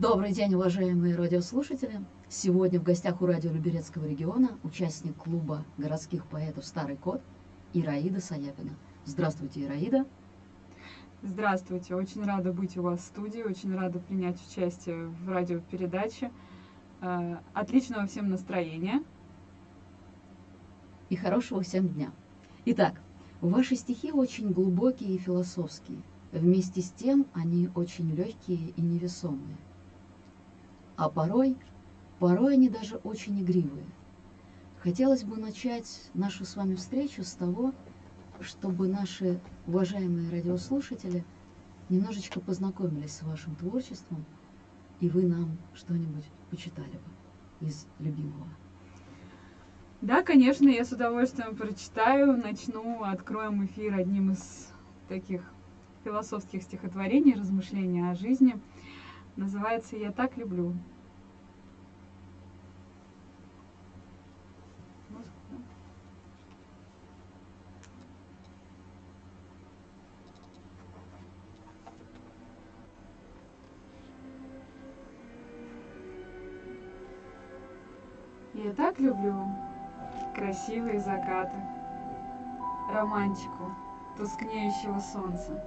Добрый день, уважаемые радиослушатели! Сегодня в гостях у радио Люберецкого региона участник клуба городских поэтов «Старый кот» Ираида Саяпина. Здравствуйте, Ираида! Здравствуйте, очень рада быть у вас в студии, очень рада принять участие в радиопередаче. Э, отличного всем настроения. И хорошего всем дня. Итак, ваши стихи очень глубокие и философские. Вместе с тем они очень легкие и невесомые. А порой, порой они даже очень игривые. Хотелось бы начать нашу с вами встречу с того, чтобы наши уважаемые радиослушатели немножечко познакомились с вашим творчеством, и вы нам что-нибудь почитали бы из любимого. Да, конечно, я с удовольствием прочитаю. Начну, откроем эфир одним из таких философских стихотворений, размышлений о жизни. Называется «Я так люблю». Я так люблю красивые закаты, романтику тускнеющего солнца.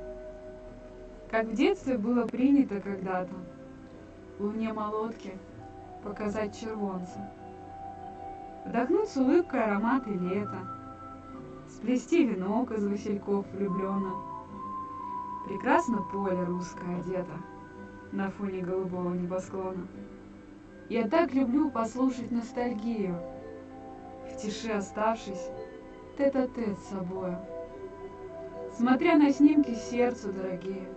Как в детстве было принято когда-то луне молотки показать червонца. Вдохнуть с улыбкой ароматы лета, сплести венок из васильков влюбленно. Прекрасно поле русское одето на фоне голубого небосклона. Я так люблю послушать ностальгию, В тиши оставшись тет-а-тет с собою. Смотря на снимки сердцу дорогие,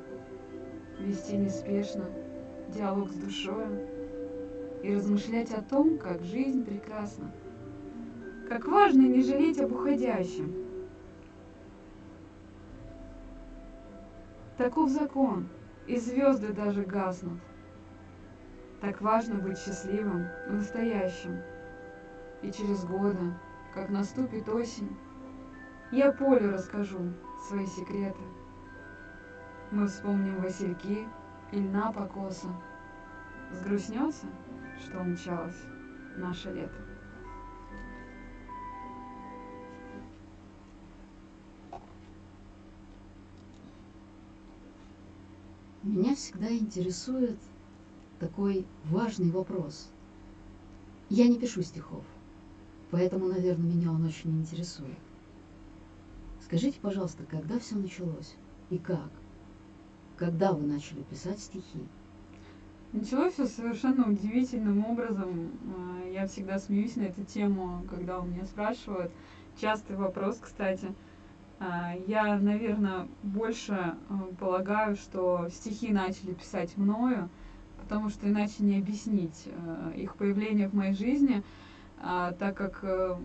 Вести неспешно диалог с душою И размышлять о том, как жизнь прекрасна, Как важно не жалеть об уходящем. Таков закон, и звезды даже гаснут — так важно быть счастливым в настоящем. И через годы, как наступит осень, я Полю расскажу свои секреты. Мы вспомним васильки и льна покоса. Сгрустнется, что умчалось наше лето. Меня всегда интересует такой важный вопрос. Я не пишу стихов, поэтому, наверное, меня он очень интересует. Скажите, пожалуйста, когда все началось и как? Когда вы начали писать стихи? Началось все совершенно удивительным образом. А, я всегда смеюсь на эту тему, когда у меня спрашивают. Частый вопрос, кстати. А, я, наверное, больше а, полагаю, что стихи начали писать мною, потому что иначе не объяснить э, их появление в моей жизни, а, так как э,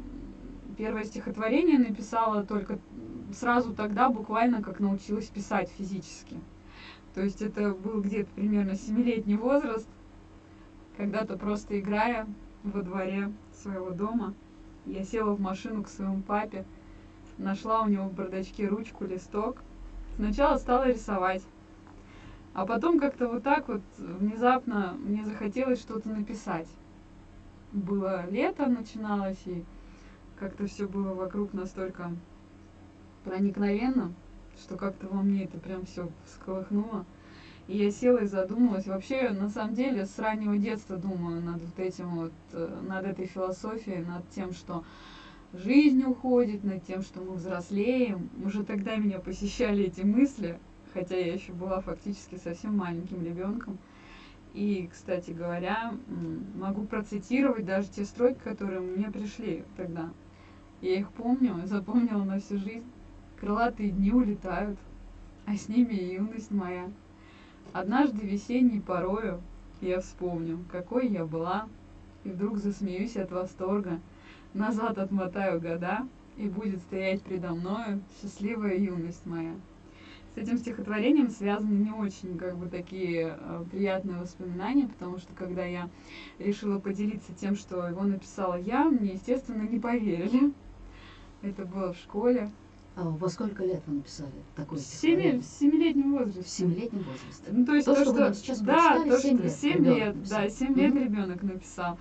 первое стихотворение написала только сразу тогда, буквально как научилась писать физически. То есть это был где-то примерно семилетний возраст, когда-то просто играя во дворе своего дома, я села в машину к своему папе, нашла у него в бардачке ручку, листок. Сначала стала рисовать. А потом как-то вот так вот внезапно мне захотелось что-то написать. Было лето, начиналось, и как-то все было вокруг настолько проникновенно, что как-то во мне это прям все всколыхнуло. И я села и задумалась. Вообще, на самом деле, с раннего детства думаю над вот этим вот, э, над этой философией, над тем, что жизнь уходит, над тем, что мы взрослеем. Уже тогда меня посещали эти мысли, хотя я еще была фактически совсем маленьким ребенком. И, кстати говоря, могу процитировать даже те строки, которые мне пришли тогда. Я их помню, запомнила на всю жизнь. Крылатые дни улетают, а с ними и юность моя. Однажды весенней порою я вспомню, какой я была, и вдруг засмеюсь от восторга. Назад отмотаю года, и будет стоять предо мною счастливая юность моя. С этим стихотворением связаны не очень как бы такие э, приятные воспоминания, потому что когда я решила поделиться тем, что его написала я, мне, естественно, не поверили. Это было в школе. А во сколько лет вы написали такое В семи- в стихотворение? семилетнем В возрасте. семилетнем возрасте. Ну, то есть То, то, что что, нам сейчас да, то, что лет 7 ребенок лет, написал. да, 7 лет Мгм. ребенок написал.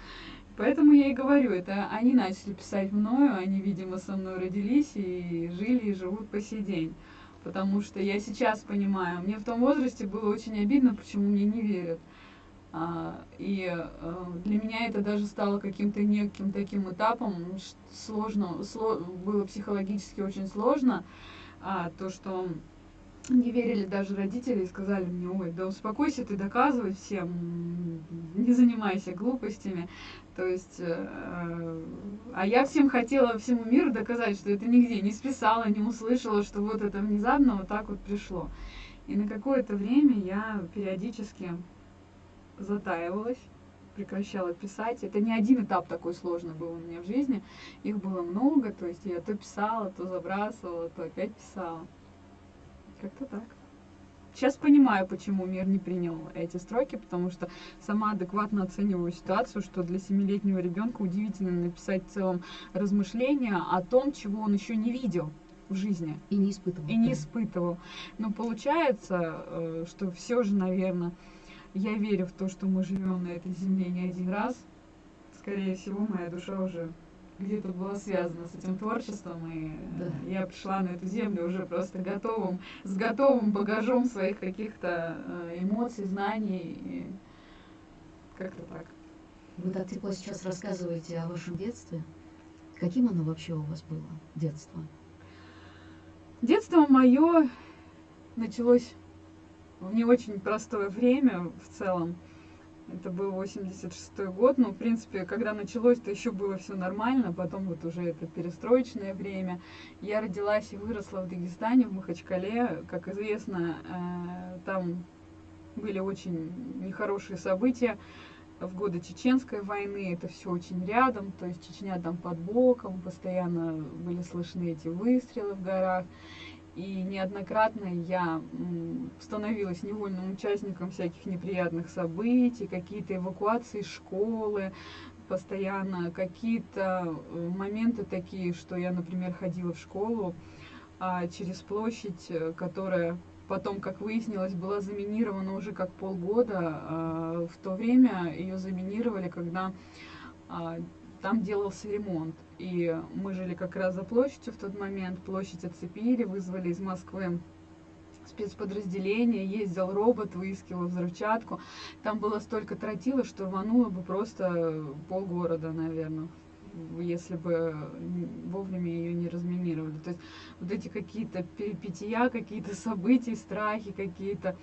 Поэтому я и говорю, это они начали писать мною, они, видимо, со мной родились и жили и живут по сей день. Потому что я сейчас понимаю, мне в том возрасте было очень обидно, почему мне не верят. А, и э, для меня это даже стало каким-то неким таким этапом, сложно, сло- было психологически очень сложно, а, то, что не верили даже родители и сказали мне, ой, да успокойся, ты доказывай всем, не занимайся глупостями. То есть, э, а я всем хотела всему миру доказать, что это нигде не списала, не услышала, что вот это внезапно вот так вот пришло. И на какое-то время я периодически затаивалась, прекращала писать. Это не один этап такой сложный был у меня в жизни. Их было много, то есть я то писала, то забрасывала, то опять писала. Как-то так. Сейчас понимаю, почему мир не принял эти строки, потому что сама адекватно оцениваю ситуацию, что для семилетнего ребенка удивительно написать в целом размышления о том, чего он еще не видел в жизни И не испытывал. и не испытывал. Но получается, э, что все же, наверное, я верю в то, что мы живем на этой земле не один раз. Скорее всего, моя душа уже где-то была связана с этим творчеством, и э, Да. я пришла на эту землю уже просто готовым, с готовым багажом своих каких-то э, эмоций, знаний. И как-то так. Вы так тепло сейчас рассказываете о вашем детстве. Каким оно вообще у вас было, детство? Детство мое началось в не очень простое время в целом. Это был 86 год, но, в принципе, когда началось, то еще было все нормально, потом вот уже это перестроечное время. Я родилась и выросла в Дагестане, в Махачкале. Как известно, э, там были очень нехорошие события в годы Чеченской войны. Это все очень рядом, то есть Чечня там под боком, постоянно были слышны эти выстрелы в горах. И неоднократно я становилась невольным участником всяких неприятных событий, какие-то эвакуации школы, постоянно какие-то э, моменты такие, что я, например, ходила в школу а, через площадь, э, которая потом, как выяснилось, была заминирована уже как полгода. а, В то время ее заминировали, когда а, там делался ремонт. И мы жили как раз за площадью в тот момент. Площадь оцепили, вызвали из Москвы спецподразделение, ездил робот, выискивал взрывчатку. Там было столько тротила, что рвануло бы просто полгорода, наверное, если бы вовремя ее не разминировали. То есть вот эти какие-то перипетия, какие-то события, страхи какие-то.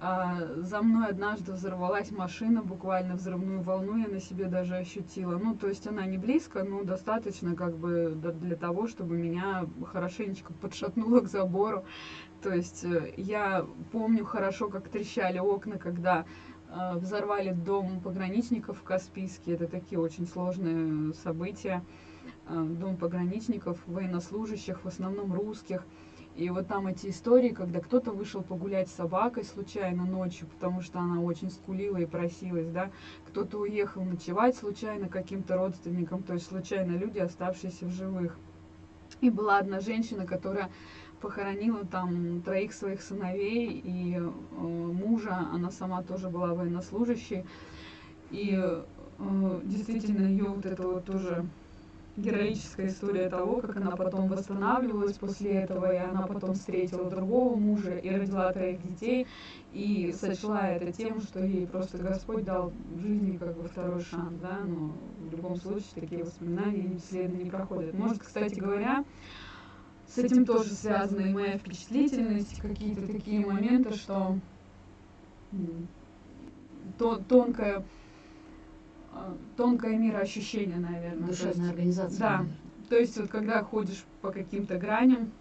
А, за мной однажды взорвалась машина, буквально взрывную волну я на себе даже ощутила. Ну, то есть она не близко, но достаточно как бы для того, чтобы меня хорошенечко подшатнуло к забору. То есть э, я помню хорошо, как трещали окна, когда взорвали дом пограничников в Каспийске. Это такие очень сложные события. Э, Дом пограничников, военнослужащих, в основном русских. И вот там эти истории, когда кто-то вышел погулять с собакой случайно ночью, потому что она очень скулила и просилась, да, кто-то уехал ночевать случайно каким-то родственникам, то есть случайно люди, оставшиеся в живых. И была одна женщина, которая похоронила там троих своих сыновей и э, мужа, она сама тоже была военнослужащей. И э, действительно ее вот это вот тоже героическая история того, как она потом восстанавливалась после этого, и она потом встретила другого мужа и родила троих детей, и сочла это тем, что ей просто Господь дал в жизни как бы второй шанс, да, но в любом случае такие воспоминания бесследно не проходят. Может, кстати говоря, с этим тоже связана и моя впечатлительность, какие-то такие моменты, что м, то, тонкое, а, тонкое мироощущение, наверное. Есть- Душевная организация. да. наверное. то есть вот когда ходишь по каким-то граням,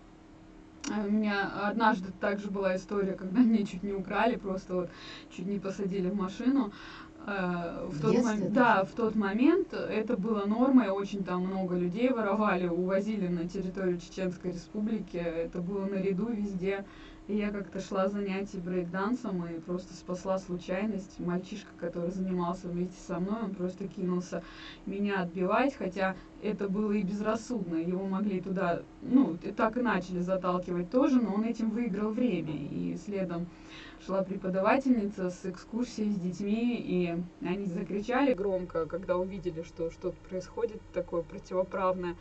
а, у меня однажды также была история, когда меня чуть не украли, просто вот чуть не посадили в машину. Э, В тот детстве момент, да, в тот момент это было нормой, очень там много людей воровали, увозили на территорию Чеченской Республики, это было наряду везде, И я как-то шла занятий брейкдансом и просто спасла случайность. Мальчишка, который занимался вместе со мной, он просто кинулся меня отбивать, хотя это было и безрассудно. Его могли туда, ну, так и начали заталкивать тоже, но он этим выиграл время. И следом шла преподавательница с экскурсией с детьми, и они закричали громко, когда увидели, что что-то происходит такое противоправное.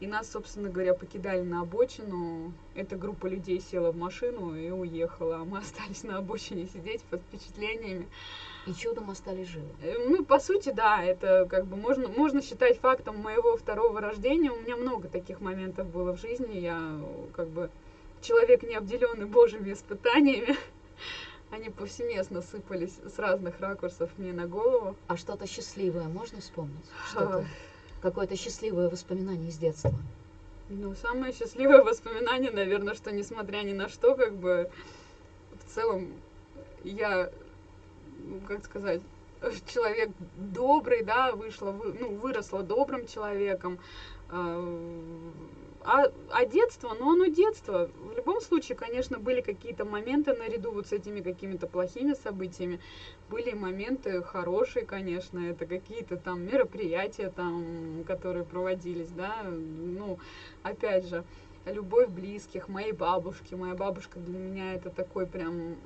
И нас, собственно говоря, покидали на обочину. Эта группа людей села в машину и уехала, а мы остались на обочине сидеть под впечатлениями. И чудом остались живы. Э, ну, по сути, да, это как бы можно, можно считать фактом моего второго рождения. У меня много таких моментов было в жизни. Я как бы человек, не обделенный божьими испытаниями. Они повсеместно сыпались с разных ракурсов мне на голову. А что-то счастливое можно вспомнить? Что-то, какое-то счастливое воспоминание из детства? Ну, самое счастливое воспоминание, наверное, что несмотря ни на что, как бы в целом я, как сказать, человек добрый, да, вышла, ну, выросла добрым человеком, а, а, а детство, ну оно детство. В любом случае, конечно, были какие-то моменты наряду вот с этими какими-то плохими событиями. Были моменты хорошие, конечно, это какие-то там мероприятия, там, которые проводились, да. Ну, опять же, любовь близких, моей бабушки. Моя бабушка для меня это такой прям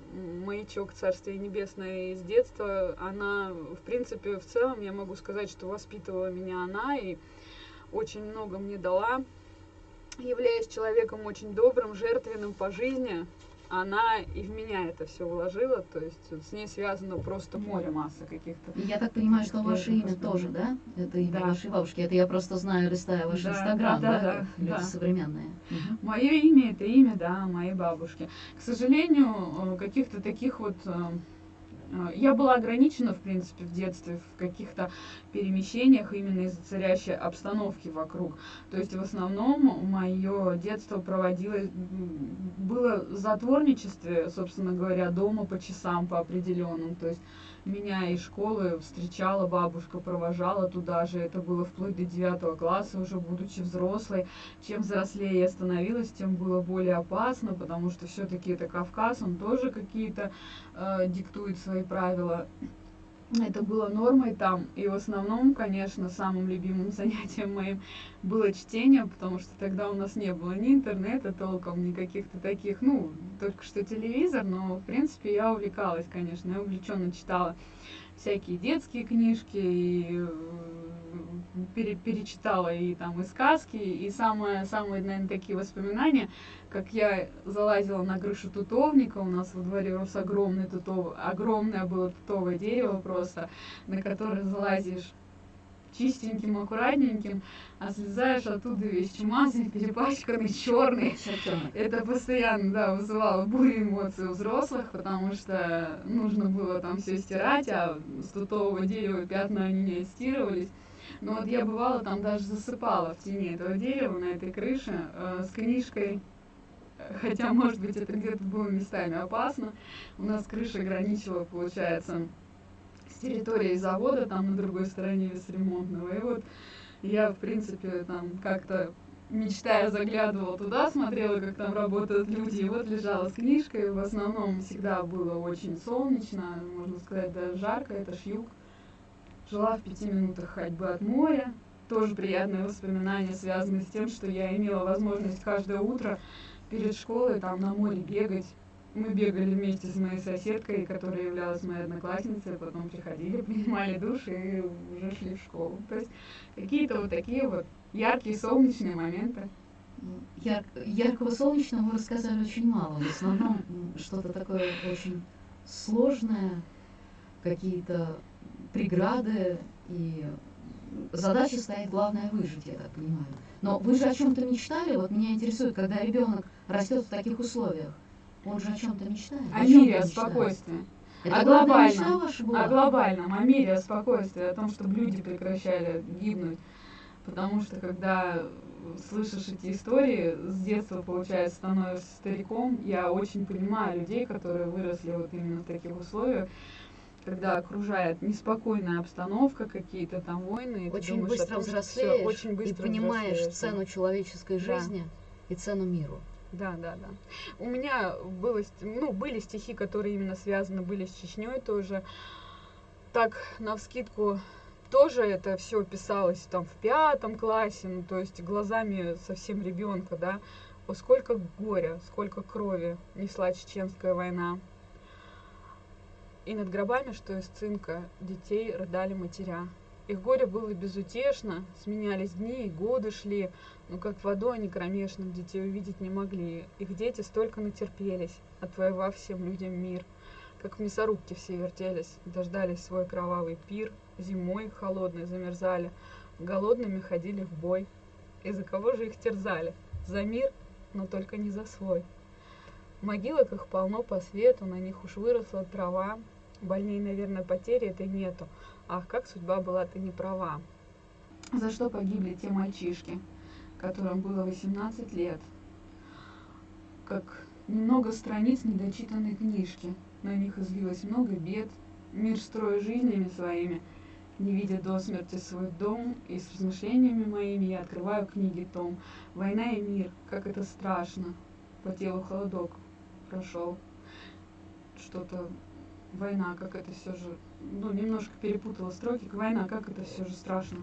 маячок Царствия Небесное из детства. Она, в принципе, в целом, я могу сказать, что воспитывала меня она и очень много мне дала являясь человеком очень добрым, жертвенным по жизни, она и в меня это все вложила, то есть с ней связано просто море массы каких-то. Я так понимаю, что ваше имя тоже, да? Это имя да. вашей бабушки. Это я просто знаю, листая ваш да, инстаграм, да, да, да, люди да. современные. Угу. Мое имя это имя, да, моей бабушки. К сожалению, э, каких-то таких вот э, я была ограничена, в принципе, в детстве в каких-то перемещениях именно из-за царящей обстановки вокруг. То есть в основном мое детство проводилось, было в затворничестве, собственно говоря, дома по часам по определенным. То есть меня из школы встречала бабушка, провожала туда же. Это было вплоть до девятого класса, уже будучи взрослой. Чем взрослее я становилась, тем было более опасно, потому что все-таки это Кавказ, он тоже какие-то э, диктует свои правила это было нормой там. И в основном, конечно, самым любимым занятием моим было чтение, потому что тогда у нас не было ни интернета толком, ни каких-то таких, ну, только что телевизор, но, в принципе, я увлекалась, конечно, я увлеченно читала всякие детские книжки, и э, пере, перечитала и там и сказки, и самые, самые, наверное, такие воспоминания, как я залазила на крышу тутовника, у нас во дворе рос огромный тутов, огромное было тутовое дерево просто, на которое залазишь чистеньким, аккуратненьким, а слезаешь оттуда весь чумазый, перепачканный, черный. Это постоянно, да, вызывало бурю эмоций у взрослых, потому что нужно было там все стирать, а с тутового дерева пятна они не отстирывались. Но вот я бывала там даже засыпала в тени этого дерева на этой крыше э, с книжкой хотя, может быть, это где-то было местами опасно. У нас крыша граничила, получается, с территорией завода, там на другой стороне весремонтного. И вот я, в принципе, там как-то мечтая заглядывала туда, смотрела, как там работают люди, и вот лежала с книжкой. В основном всегда было очень солнечно, можно сказать, даже жарко, это ж юг. Жила в пяти минутах ходьбы от моря. Тоже приятное воспоминание, связанное с тем, что я имела возможность каждое утро перед школой там на море бегать. Мы бегали вместе с моей соседкой, которая являлась моей одноклассницей, потом приходили, принимали душ и уже шли в школу. То есть какие-то вот такие вот яркие солнечные моменты. Яр яркого солнечного вы рассказали очень мало. В основном что-то такое очень сложное, какие-то преграды и задача стоит главное выжить, я так понимаю. Но вы же о чем-то мечтали? Вот меня интересует, когда ребенок растет в таких условиях, он же о чем-то мечтает. О, о мире, о спокойствии. Это о глобальном, о глобальном, о мире, о спокойствии, о том, чтобы люди прекращали гибнуть. Потому что когда слышишь эти истории, с детства, получается, становишься стариком, я очень понимаю людей, которые выросли вот именно в таких условиях, когда окружает неспокойная обстановка, какие-то там войны. Очень быстро взрослеешь очень быстро и понимаешь цену человеческой жизни да. и цену миру. Да, да, да. У меня было, ну, были стихи, которые именно связаны были с Чечней тоже. Так, на вскидку тоже это все писалось там в пятом классе, ну, то есть глазами совсем ребенка, да. О, сколько горя, сколько крови несла чеченская война. И над гробами, что из цинка, детей рыдали матеря. Их горе было безутешно, сменялись дни и годы шли, но как водой они кромешным детей увидеть не могли. Их дети столько натерпелись, отвоевав всем людям мир. Как в мясорубке все вертелись, дождались свой кровавый пир, зимой холодной замерзали, голодными ходили в бой. И за кого же их терзали? За мир, но только не за свой. Могилок их полно по свету, на них уж выросла трава, Больней, наверное, потери этой нету. Ах, как судьба была ты не права. За что погибли те мальчишки, которым было 18 лет? Как немного страниц недочитанной книжки. На них излилось много бед. Мир строя жизнями своими, не видя до смерти свой дом, и с размышлениями моими я открываю книги том. Война и мир, как это страшно. По телу холодок прошел. Что-то война, как это все же, ну, немножко перепутала строки. Война, как это все же страшно.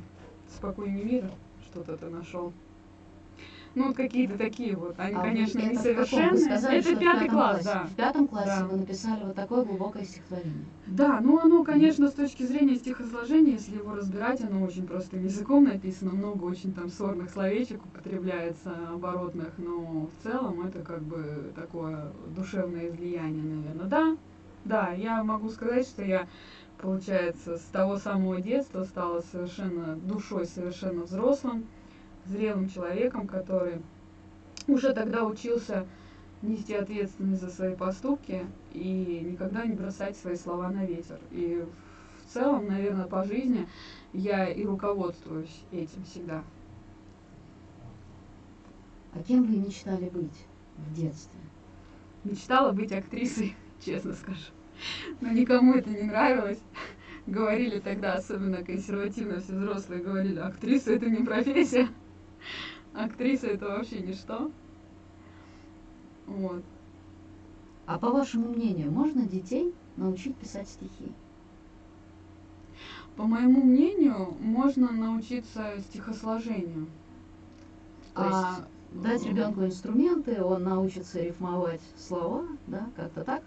Спокойнее мира что-то ты нашел. Ну, вот какие-то такие вот. Они, а конечно, несовершенные. Сказали, это пятый класс, классе, да. В пятом классе да. вы написали вот такое глубокое стихотворение. Да, ну оно, конечно, с точки зрения стихосложения, если его разбирать, оно очень простым языком написано, много очень там сорных словечек употребляется, оборотных, но в целом это как бы такое душевное излияние, наверное. Да, да, я могу сказать, что я, получается, с того самого детства стала совершенно душой, совершенно взрослым, зрелым человеком, который уже тогда учился нести ответственность за свои поступки и никогда не бросать свои слова на ветер. И в целом, наверное, по жизни я и руководствуюсь этим всегда. А кем вы мечтали быть в детстве? Мечтала быть актрисой честно скажу. Но никому это не нравилось. Говорили тогда, особенно консервативно все взрослые, говорили, актриса это не профессия. Актриса это вообще ничто. Вот. А по вашему мнению, можно детей научить писать стихи? По моему мнению, можно научиться стихосложению. То а есть... дать ребенку инструменты, он научится рифмовать слова, да, как-то так?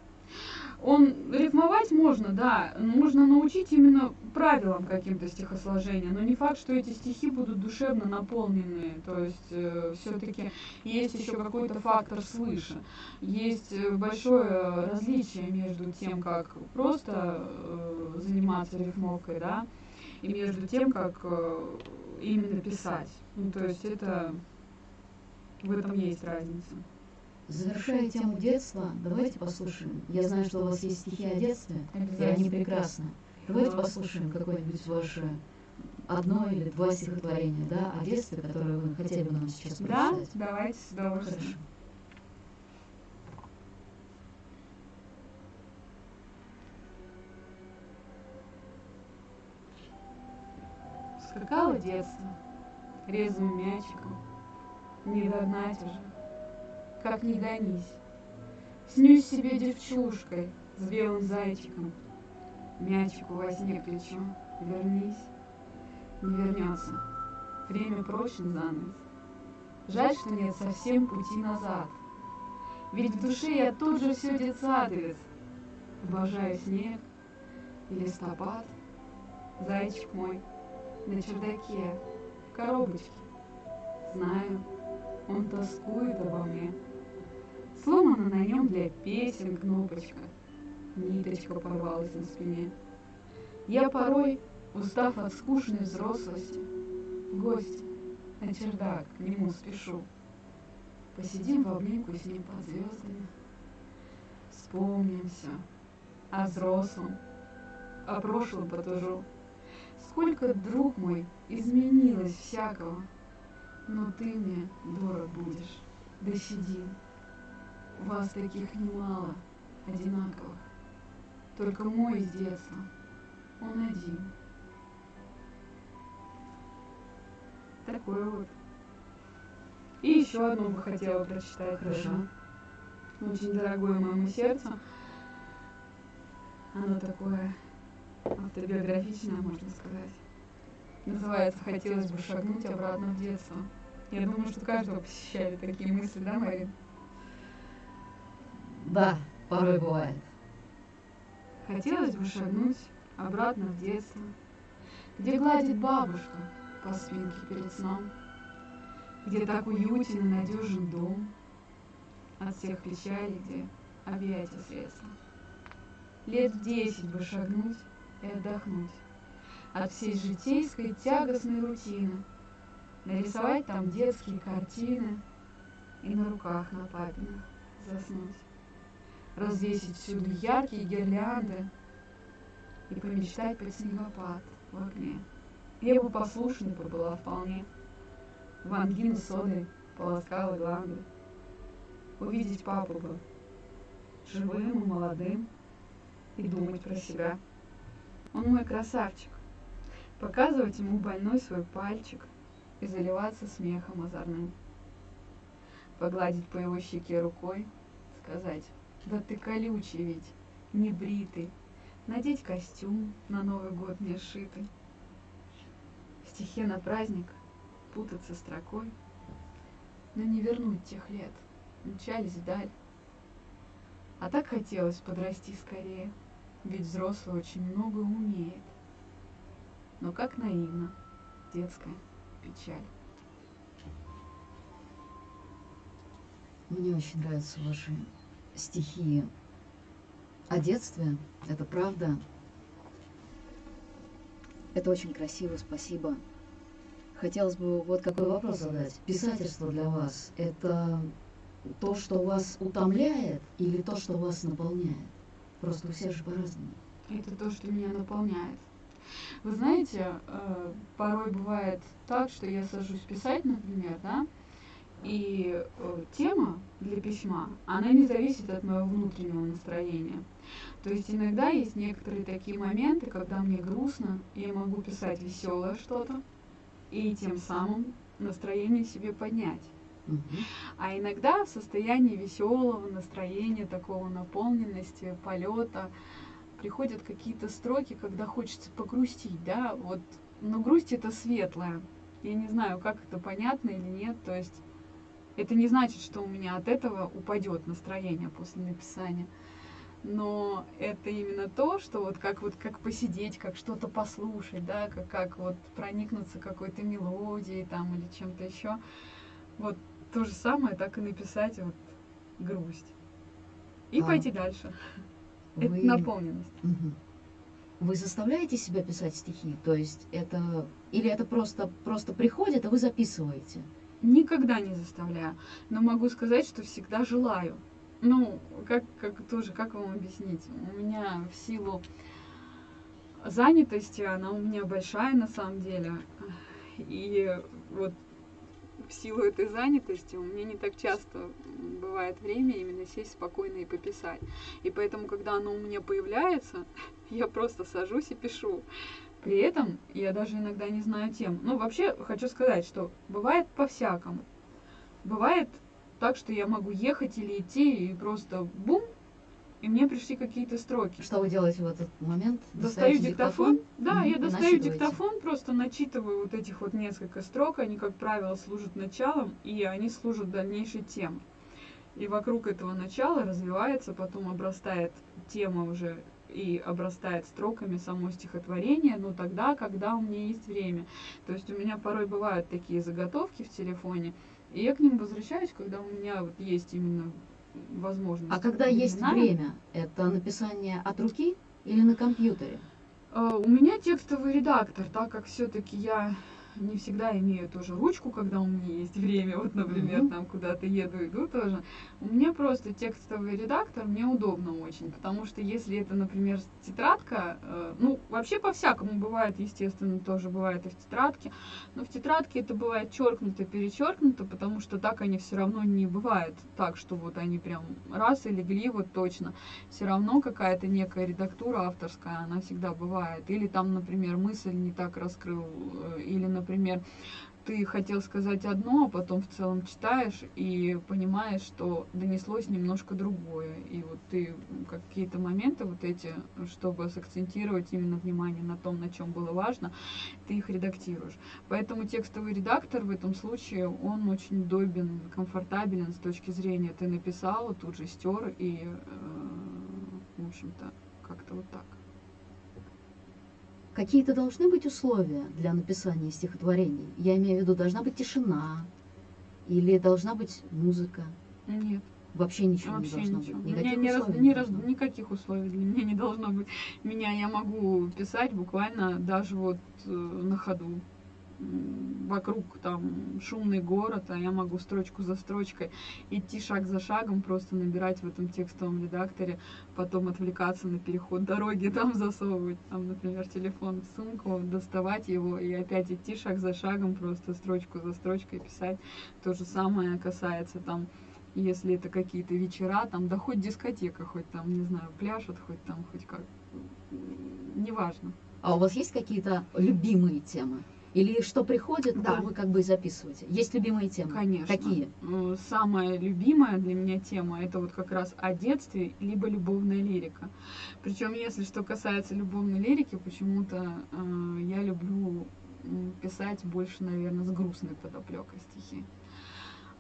Он рифмовать можно, да, можно научить именно правилам каким-то стихосложения, но не факт, что эти стихи будут душевно наполнены. То есть э, все-таки есть еще какой-то фактор свыше. Есть э, большое различие между тем, как просто э, заниматься рифмовкой, да, и между тем, как э, именно писать. Ну, то есть это в этом есть разница. Завершая тему детства, давайте послушаем. Я знаю, что у вас есть стихи о детстве, и они прекрасны. Давайте послушаем какое-нибудь ваше одно или два стихотворения, да, о детстве, которое вы хотели бы нам сейчас прочитать. Да, давайте с удовольствием. Хорошо. Скакало детство резвым мячиком, не догнать уже как не гонись. Снюсь себе девчушкой с белым зайчиком, Мячику во сне кричу, вернись. Не вернется, время прочен занавес. Жаль, что нет совсем пути назад. Ведь в душе я тут же все детсадовец. Обожаю снег и листопад. Зайчик мой на чердаке, в коробочке. Знаю, он тоскует обо мне. Сломана на нем для песен кнопочка. Ниточка порвалась на спине. Я порой, устав от скучной взрослости, в гости на чердак к нему спешу. Посидим в обнимку с ним под звездами. Вспомнимся о взрослом, о прошлом потужу. Сколько, друг мой, изменилось всякого, но ты мне дорог будешь, да сиди. Вас таких немало, одинаковых. Только мой из детства, он один. Такое вот. И еще одну бы хотела прочитать Хорошо. Очень дорогое моему сердцу. Оно такое автобиографичное, можно сказать. Называется «Хотелось бы шагнуть обратно в детство». Я думаю, что каждого посещали такие мысли, да, Марин? Да, порой бывает. Хотелось бы шагнуть обратно в детство, где гладит бабушка по спинке перед сном, где так уютен и надежен дом, от всех печалей, где объятия средства. Лет в десять бы шагнуть и отдохнуть от всей житейской тягостной рутины, нарисовать там детские картины и на руках на папиных заснуть развесить всюду яркие гирлянды и помечтать под снегопад в окне. Я бы послушной была вполне. В ангину содой полоскала гланды. Увидеть папу бы живым и молодым и думать про себя. Он мой красавчик. Показывать ему больной свой пальчик и заливаться смехом озорным. Погладить по его щеке рукой, сказать да ты колючий ведь, не бритый. Надеть костюм на Новый год не сшитый. В стихе на праздник путаться строкой, но не вернуть тех лет, мчались вдаль. А так хотелось подрасти скорее, ведь взрослый очень много умеет. Но как наивно детская печаль. Мне очень нравятся ваши стихи о детстве. Это правда. Это очень красиво, спасибо. Хотелось бы вот какой вопрос задать. Писательство для вас – это то, что вас утомляет или то, что вас наполняет? Просто у всех же по-разному. Это то, что меня наполняет. Вы знаете, э, порой бывает так, что я сажусь писать, например, да, и э, тема для письма, она не зависит от моего внутреннего настроения. То есть иногда есть некоторые такие моменты, когда мне грустно, и я могу писать веселое что-то, и тем самым настроение себе поднять. А иногда в состоянии веселого настроения, такого наполненности, полета, приходят какие-то строки, когда хочется погрустить, да, вот, но грусть это светлая. Я не знаю, как это понятно или нет, то есть это не значит, что у меня от этого упадет настроение после написания. Но это именно то, что вот как вот как посидеть, как что-то послушать, да, как, как вот проникнуться какой-то мелодией там или чем-то еще. Вот то же самое, так и написать вот грусть. И А. пойти дальше. Это Вы- наполненность. Мгм. Вы заставляете себя писать стихи? То есть это... Или это просто, просто приходит, а вы записываете? Никогда не заставляю. Но могу сказать, что всегда желаю. Ну, как, как тоже, как вам объяснить? У меня в силу занятости, она у меня большая на самом деле. И вот в силу этой занятости у меня не так часто бывает время именно сесть спокойно и пописать. И поэтому, когда оно у меня появляется, я просто сажусь и пишу. При этом я даже иногда не знаю тем. Ну, вообще, хочу сказать, что бывает по-всякому. Бывает так, что я могу ехать или идти, и просто бум, и мне пришли какие-то строки. Что вы делаете в этот момент? Достаю Достаете диктофон. Да, я достаю диктофон, просто начитываю вот этих вот несколько строк. Они, как правило, служат началом, и они служат дальнейшей темой. И вокруг этого начала развивается, потом обрастает тема уже и обрастает строками само стихотворение, но тогда, когда у меня есть время. То есть у меня порой бывают такие заготовки в телефоне, и я к ним возвращаюсь, когда у меня вот есть именно возможность. А когда есть временная. время, это написание от руки или на компьютере? А, У меня текстовый редактор, так как все-таки я не всегда имею тоже ручку, когда у меня есть время, вот, например, Мгм. там куда-то еду, иду тоже. У меня просто текстовый редактор, мне удобно очень, потому что если это, например, тетрадка, э, ну, вообще по-всякому бывает, естественно, тоже бывает и в тетрадке, но в тетрадке это бывает черкнуто, перечеркнуто, потому что так они все равно не бывает так, что вот они прям раз и легли вот точно все равно какая-то некая редактура авторская, она всегда бывает. Или там, например, мысль не так раскрыл, э, или, например, ты хотел сказать одно, а потом в целом читаешь и понимаешь, что донеслось немножко другое. И вот ты какие-то моменты вот эти, чтобы сакцентировать именно внимание на том, на чем было важно, ты их редактируешь. Поэтому текстовый редактор в этом случае, он очень удобен, комфортабелен с точки зрения ты написал, тут же стер и, э, в общем-то, как-то вот так. Какие-то должны быть условия для написания стихотворений? Я имею в виду, должна быть тишина или должна быть музыка? Нет. Вообще ничего Вообще не должно ничего. быть. Никаких, не раз, не раз, никаких условий для меня не должно быть. Меня я могу писать буквально даже вот э, на ходу вокруг там шумный город, а я могу строчку за строчкой идти шаг за шагом, просто набирать в этом текстовом редакторе, потом отвлекаться на переход дороги, там засовывать, там, например, телефон в сумку, доставать его и опять идти шаг за шагом, просто строчку за строчкой писать. То же самое касается там если это какие-то вечера, там, да хоть дискотека, хоть там, не знаю, пляшут, хоть там, хоть как, неважно. А у вас есть какие-то любимые темы? Или что приходит, Да. то вы как бы и записываете? Есть любимые темы? Конечно. Какие? Ну, Самая любимая для меня тема это вот как раз о детстве, либо любовная лирика. Причем, если что касается любовной лирики, почему-то э, я люблю писать больше, наверное, с грустной подоплекой стихи.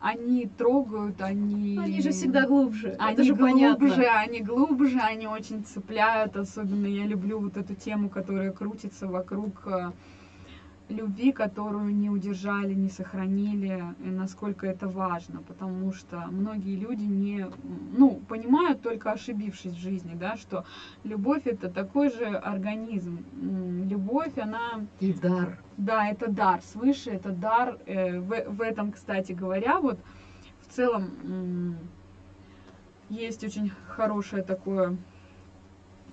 Они трогают, они... Они же всегда глубже. Они это же глубже, понятно. они глубже, они очень цепляют. Особенно я люблю вот эту тему, которая крутится вокруг э, любви, которую не удержали, не сохранили, и насколько это важно, потому что многие люди не, ну, понимают только ошибившись в жизни, да, что любовь это такой же организм, любовь, она И дар. да, это дар, свыше это дар. Э, В, в этом, кстати говоря, вот в целом м, есть очень хорошее такое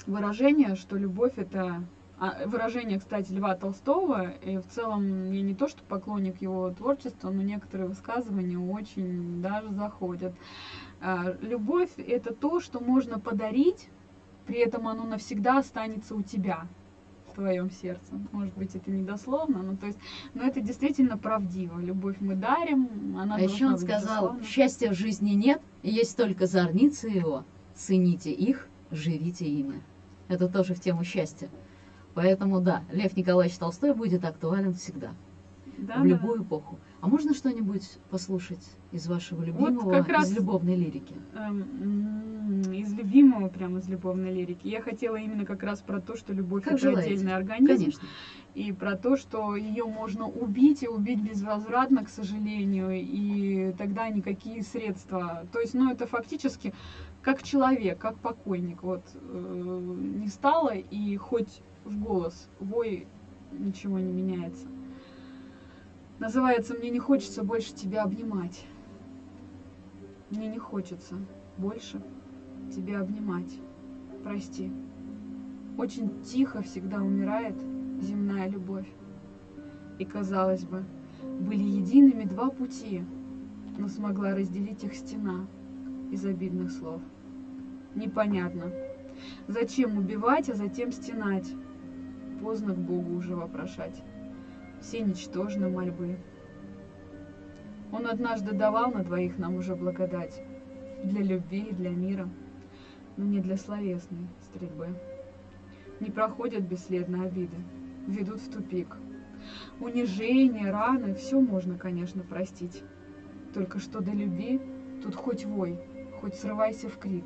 выражение, что любовь это а, выражение, кстати, Льва Толстого, и в целом я не то, что поклонник его творчества, но некоторые высказывания очень даже заходят. А, Любовь — это то, что можно подарить, при этом оно навсегда останется у тебя в твоем сердце. Может быть, это недословно, но то есть, но это действительно правдиво. Любовь мы дарим, она А еще он сказал, безусловно. счастья в жизни нет, есть только зорницы его. Цените их, живите ими. Это тоже в тему счастья. Поэтому да, Лев Николаевич Толстой будет актуален всегда, Да, в да. любую эпоху. А можно что-нибудь послушать из вашего любимого, как раз- из любовной лирики? Эм, из любимого, прям из любовной лирики. Я хотела именно как раз про то, что любовь Как это желаете. отдельный организм. Конечно. И про то, что ее можно убить и убить безвозвратно, к сожалению, и тогда никакие средства. То есть, ну, это фактически как человек, как покойник. Вот э, не стало, и хоть в голос вой ничего не меняется. Называется «Мне не хочется больше тебя обнимать». Мне не хочется больше тебя обнимать. Прости. Очень тихо всегда умирает земная любовь. И, казалось бы, были едиными два пути, но смогла разделить их стена из обидных слов. Непонятно, зачем убивать, а затем стенать? Поздно к Богу уже вопрошать. Все ничтожны мольбы. Он однажды давал на двоих нам уже благодать. Для любви и для мира, но не для словесной стрельбы. Не проходят бесследно обиды, ведут в тупик. Унижение, раны, все можно, конечно, простить. Только что до любви тут хоть вой, хоть срывайся в крик.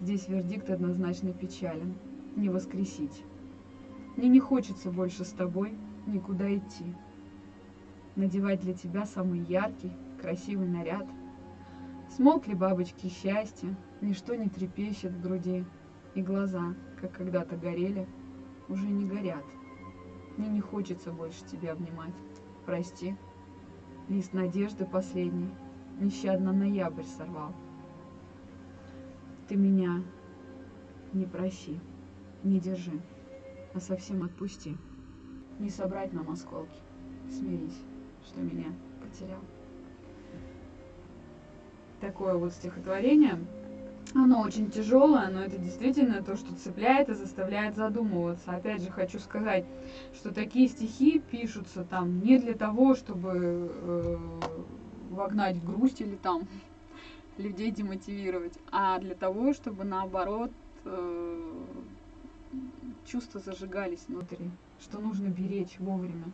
Здесь вердикт однозначно печален. Не воскресить. Мне не хочется больше с тобой никуда идти. Надевать для тебя самый яркий, красивый наряд. Смолкли бабочки счастья, ничто не трепещет в груди, и глаза, как когда-то горели, уже не горят. Мне не хочется больше тебя обнимать. Прости. Лист надежды последний нещадно ноябрь сорвал. Ты меня не проси, не держи, а совсем отпусти. Не собрать нам осколки. Смирись, что меня потерял. Такое вот стихотворение. Оно очень тяжелое, но это действительно то, что цепляет и заставляет задумываться. Опять же, хочу сказать, что такие стихи пишутся там не для того, чтобы э, вогнать грусть или там людей демотивировать, а для того, чтобы наоборот э, чувства зажигались внутри, что нужно беречь вовремя.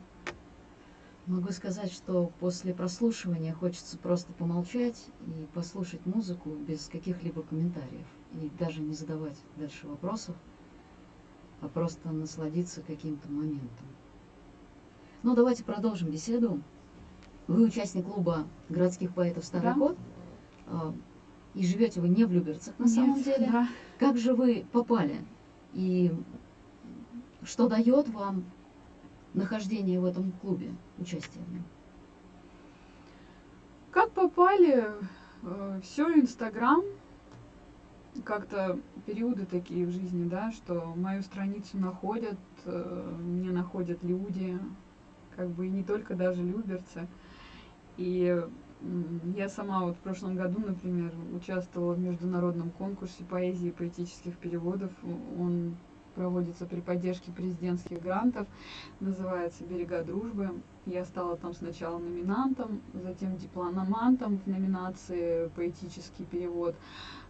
Могу сказать, что после прослушивания хочется просто помолчать и послушать музыку без каких-либо комментариев. И даже не задавать дальше вопросов, а просто насладиться каким-то моментом. Ну, давайте продолжим беседу. Вы участник клуба городских поэтов «Старый Да. год». а, И живете вы не в Люберцах на Нет, самом деле. да. Как же вы попали? И что дает вам нахождение в этом клубе, участие в нем? Как попали? Все Инстаграм. Как-то периоды такие в жизни, да, что мою страницу находят, э, мне находят люди, как бы и не только даже люберцы. И я сама вот в прошлом году, например, участвовала в международном конкурсе поэзии и поэтических переводов. Он проводится при поддержке президентских грантов, называется «Берега дружбы». Я стала там сначала номинантом, затем дипломантом в номинации «Поэтический перевод».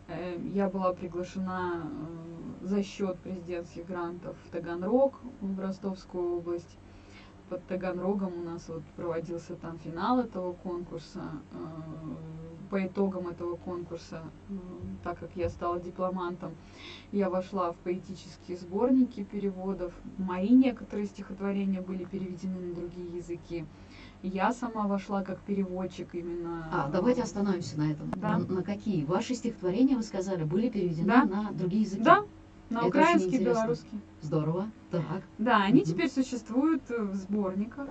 Э, Я была приглашена э, за счет президентских грантов в Таганрог, в Ростовскую область. Под Таганрогом у нас вот проводился там финал этого конкурса. Э, По итогам этого конкурса, э, так как я стала дипломантом, я вошла в поэтические сборники переводов. Мои некоторые стихотворения были переведены на другие языки. Я сама вошла как переводчик именно. А, давайте остановимся на этом. Да. На, на какие? Ваши стихотворения, вы сказали, были переведены Да. на другие языки? Да, на Это украинский, белорусский. Здорово. Так. Да, они Мгм. теперь существуют э, в сборниках.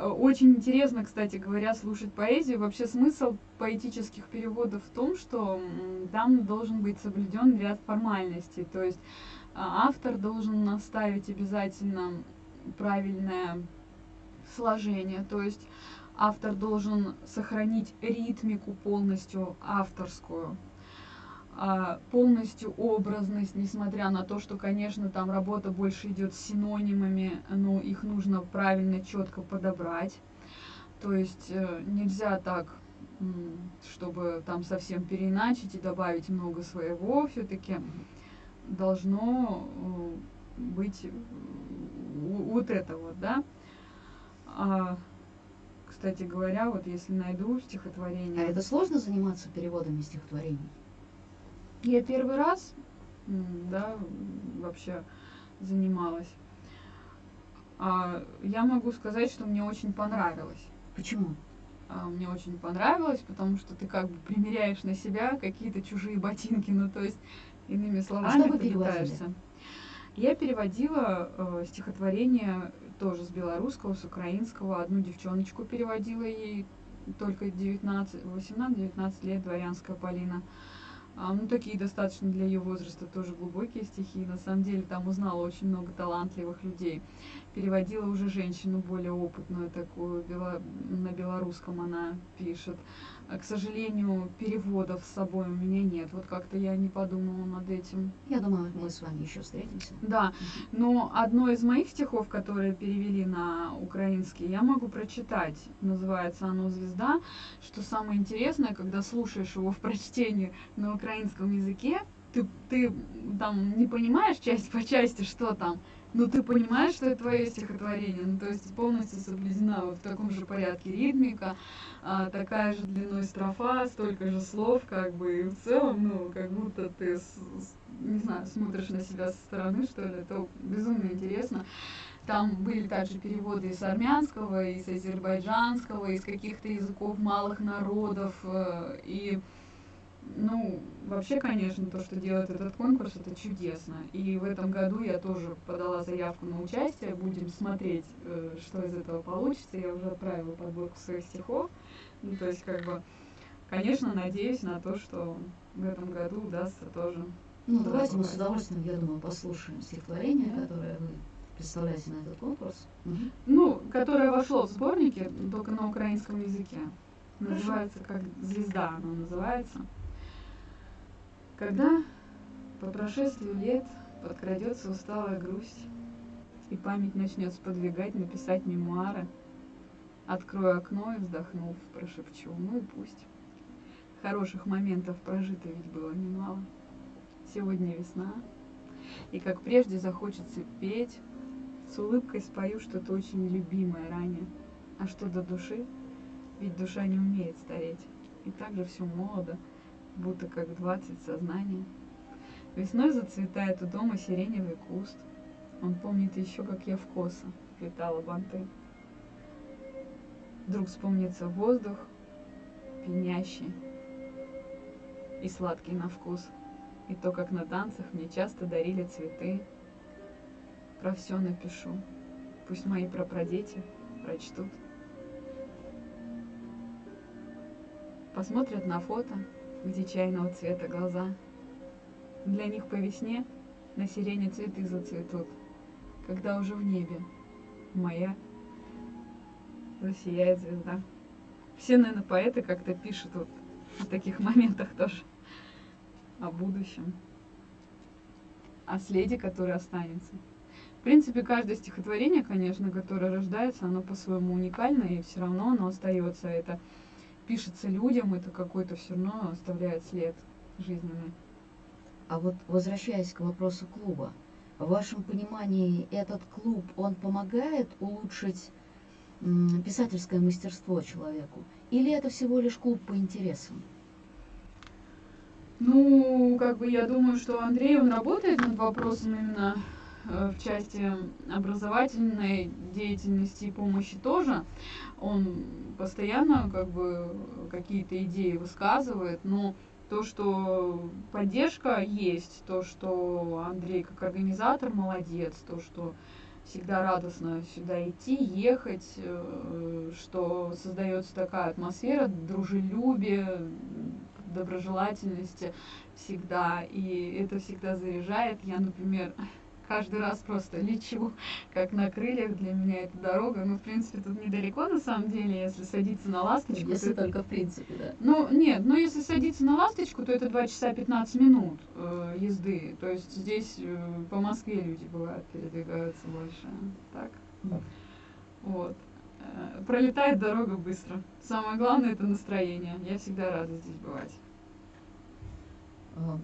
Очень интересно, кстати говоря, слушать поэзию. Вообще смысл поэтических переводов в том, что там должен быть соблюден ряд формальностей. То есть а, автор должен наставить обязательно правильное сложение. То есть автор должен сохранить ритмику полностью авторскую полностью образность, несмотря на то, что, конечно, там работа больше идет с синонимами, но их нужно правильно, четко подобрать. То есть э, нельзя так, чтобы там совсем переиначить и добавить много своего. Все-таки должно э, быть вот это вот, да. А, кстати говоря, вот если найду А стихотворение. это сложно заниматься переводами стихотворений? Я первый раз, да, вообще занималась. А, я могу сказать, что мне очень понравилось. Почему? А, мне очень понравилось, потому что ты как бы примеряешь на себя какие-то чужие ботинки, ну то есть иными словами А что вы ты пытаешься. Я переводила э, стихотворение тоже с белорусского, с украинского. Одну девчоночку переводила ей только 19, 18-19 лет, дворянская Полина. А, ну, такие достаточно для ее возраста тоже глубокие стихи. На самом деле там узнала очень много талантливых людей. Переводила уже женщину более опытную такую, бело- на белорусском она пишет. К сожалению, переводов с собой у меня нет. Вот как-то я не подумала над этим. Я думаю, мы с вами еще встретимся. Да, но одно из моих стихов, которые перевели на украинский, я могу прочитать. Называется оно «Звезда». Что самое интересное, когда слушаешь его в прочтении на украинском языке, ты, ты там не понимаешь часть по части, что там, но ты понимаешь, что это твое стихотворение. Ну, то есть полностью соблюдена в таком же порядке ритмика, а, такая же длиной строфа, столько же слов, как бы, и в целом, ну, как будто ты, с- с- не знаю, смотришь на себя со стороны, что ли, это безумно интересно. Там были также переводы из армянского, из азербайджанского, из каких-то языков малых народов, э, и ну, вообще, конечно, то, что делает этот конкурс, это чудесно. И в этом году я тоже подала заявку на участие. Будем смотреть, э, что из этого получится. Я уже отправила подборку своих стихов. Ну, то есть, как бы, конечно, надеюсь на то, что в этом году удастся тоже. Ну, Да, давайте мы с удовольствием, я думаю, послушаем стихотворение, которое вы представляете на этот конкурс. Ну, которое вошло в сборники, только на украинском языке. Называется как «Звезда» оно называется. Когда по прошествию лет подкрадется усталая грусть, и память начнет сподвигать написать мемуары, открою окно и, вздохнув, прошепчу, ну и пусть. Хороших моментов прожито ведь было немало. Сегодня весна, и как прежде захочется петь, с улыбкой спою что-то очень любимое ранее. А что до души? Ведь душа не умеет стареть. И также все молодо, будто как двадцать сознания. Весной зацветает у дома сиреневый куст. Он помнит еще, как я в косы плетала банты. Вдруг вспомнится воздух, пьянящий и сладкий на вкус. И то, как на танцах мне часто дарили цветы. Про все напишу. Пусть мои прапрадети прочтут. Посмотрят на фото, где чайного цвета глаза. Для них по весне на сирене цветы зацветут, когда уже в небе моя засияет звезда. Все, наверное, поэты как-то пишут вот в таких моментах тоже о будущем, о следе, который останется. В принципе, каждое стихотворение, конечно, которое рождается, оно по-своему уникально, и все равно оно остается. Это пишется людям, это какой-то все равно оставляет след жизненный. А вот возвращаясь к вопросу клуба, в вашем понимании этот клуб, он помогает улучшить писательское мастерство человеку? Или это всего лишь клуб по интересам? Ну, как бы я думаю, что Андрей, он работает над вопросом именно в части образовательной деятельности и помощи тоже. Он постоянно как бы какие-то идеи высказывает, но то, что поддержка есть, то, что Андрей как организатор молодец, то, что всегда радостно сюда идти, ехать, э, что создается такая атмосфера дружелюбия, доброжелательности всегда, и это всегда заряжает. Я, например, каждый раз просто лечу, как на крыльях. Для меня это дорога. Ну, в принципе, тут недалеко, на самом деле, если садиться на ласточку. Если то только в принципе, да. Ну, нет, ну если садиться на ласточку, то это 2 часа 15 минут э, езды. То есть здесь э, по Москве люди бывают, передвигаются больше. Так? Mm. Вот. Э, пролетает дорога быстро. Самое главное это настроение. Я всегда рада здесь бывать.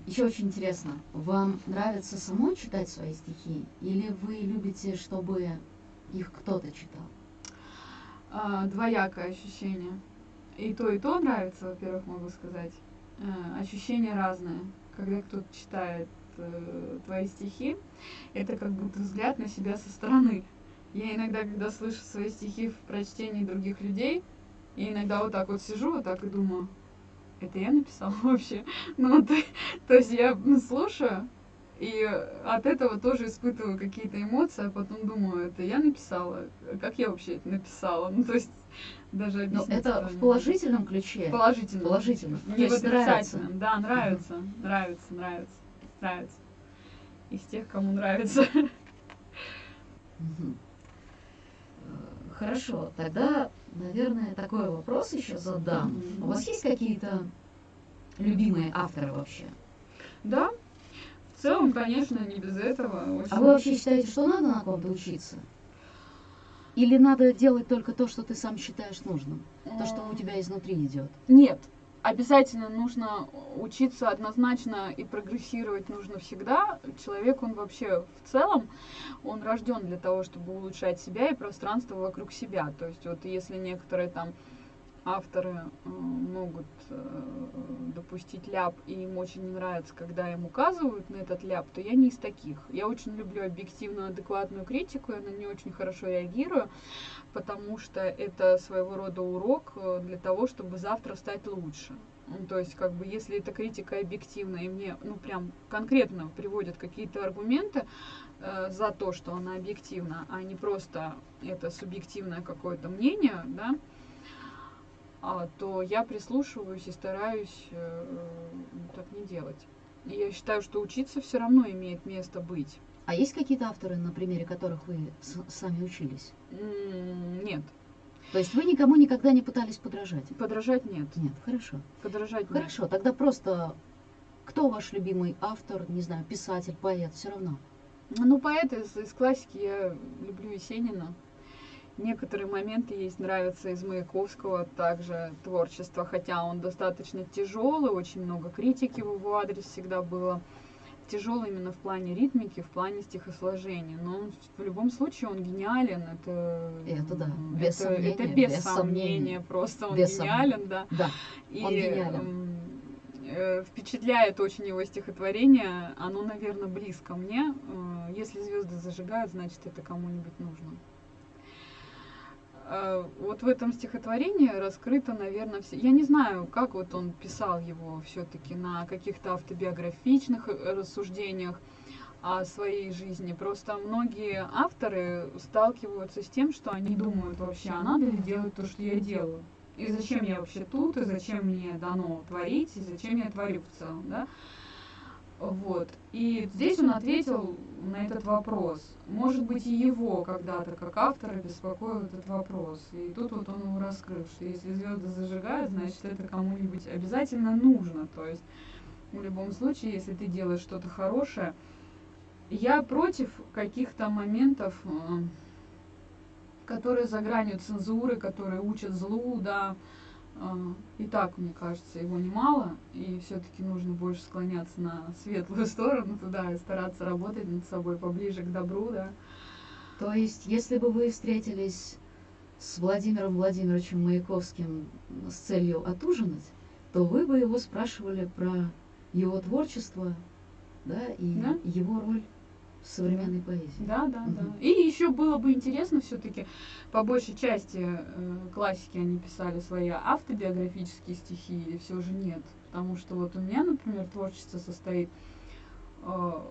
Еще очень интересно, вам нравится самой читать свои стихи, или вы любите, чтобы их кто-то читал? А, двоякое ощущение. И то, и то нравится, во-первых, могу сказать. А, ощущения разные. Когда кто-то читает э, твои стихи, это как будто взгляд на себя со стороны. Я иногда, когда слышу свои стихи в прочтении других людей, и иногда вот так вот сижу, вот так и думаю, это я написала вообще. Ну, то, то есть я слушаю, и от этого тоже испытываю какие-то эмоции, а потом думаю, это я написала, как я вообще это написала. Ну, то есть даже Но это в положительном ключе. могу. Положительно. Не в отрицательном. Да, нравится, нравится, нравится, нравится. Из тех, кому нравится. Э, Хорошо, тогда, наверное, такой вопрос еще задам. У вас есть какие-то любимые авторы вообще? Да, в целом, конечно, не без этого. Очень... А вы вообще считаете, что надо на ком-то учиться? Или надо делать только то, что ты сам считаешь нужным? То, что у тебя изнутри идет? Нет, обязательно нужно учиться однозначно и прогрессировать нужно всегда. Человек, он вообще в целом, он рожден для того, чтобы улучшать себя и пространство вокруг себя. То есть вот если некоторые там авторы э, могут э, допустить ляп, и им очень не нравится, когда им указывают на этот ляп, то я не из таких. Я очень люблю объективную, адекватную критику, я на нее очень хорошо реагирую, потому что это своего рода урок э, для того, чтобы завтра стать лучше. Ну, То есть, как бы, если эта критика объективна, и мне, ну, прям конкретно приводят какие-то аргументы э, за то, что она объективна, а не просто это субъективное какое-то мнение, да, то я прислушиваюсь и стараюсь э, так не делать. И я считаю, что учиться все равно имеет место быть. А есть какие-то авторы, на примере которых вы с- сами учились? Нет, То есть вы никому никогда не пытались подражать? подражать нет. Нет, хорошо. Подражать нет. Хорошо, тогда просто Кто ваш любимый автор, не знаю, писатель, поэт, все равно? Ну, поэты из, из классики я люблю Есенина. Некоторые моменты есть нравятся из Маяковского также творчество, хотя он достаточно тяжелый, очень много критики в его адрес всегда было. Тяжелый именно в плане ритмики, в плане стихосложения. Но он, в любом случае он гениален. Это, это да, без это, сомнения. Это без, без сомнения, сомнения. просто он без гениален, сомнения. да. Да, И, он гениален. э, впечатляет очень его стихотворение. Оно, наверное, близко мне. Э, Если звезды зажигают, значит это кому-нибудь нужно. Э, Вот в этом стихотворении раскрыто, наверное, все. Я не знаю, как вот он писал его все-таки на каких-то автобиографичных э, рассуждениях о своей жизни. Просто многие авторы сталкиваются с тем, что они думают вообще, а надо ли делать то, что я делаю? И зачем я вообще тут, и зачем мне дано творить, и зачем я творю в целом, да? Вот. И здесь он ответил на этот вопрос. Может быть, и его когда-то, как автора, беспокоил этот вопрос. И тут вот он его раскрыл, что если звезды зажигают, значит, это кому-нибудь обязательно нужно. То есть, в любом случае, если ты делаешь что-то хорошее, я против каких-то моментов, э, которые за гранью цензуры, которые учат злу, да. Э, И так, мне кажется, его немало, и все-таки нужно больше склоняться на светлую сторону туда и стараться работать над собой поближе к добру, да. То есть, если бы вы встретились с Владимиром Владимировичем Маяковским с целью отужинать, то вы бы его спрашивали про его творчество, да, и Да. его роль современной поэзии. Да, да, Мгм. да. И еще было бы интересно все-таки, по большей части э, классики они писали свои автобиографические стихи, или все же нет. Потому что вот у меня, например, творчество состоит э,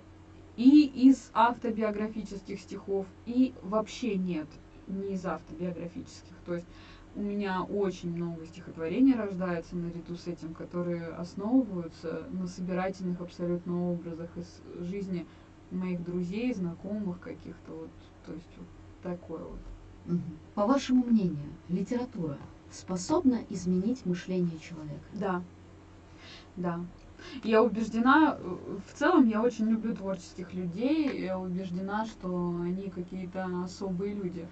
и из автобиографических стихов, и вообще нет, не из автобиографических. То есть у меня очень много стихотворений рождается наряду с этим, которые основываются на собирательных абсолютно образах из жизни моих друзей, знакомых каких-то вот, то есть вот такое вот. По вашему мнению, литература способна изменить мышление человека? Да, да. Я убеждена, в целом я очень люблю творческих людей, я убеждена, что они какие-то особые люди.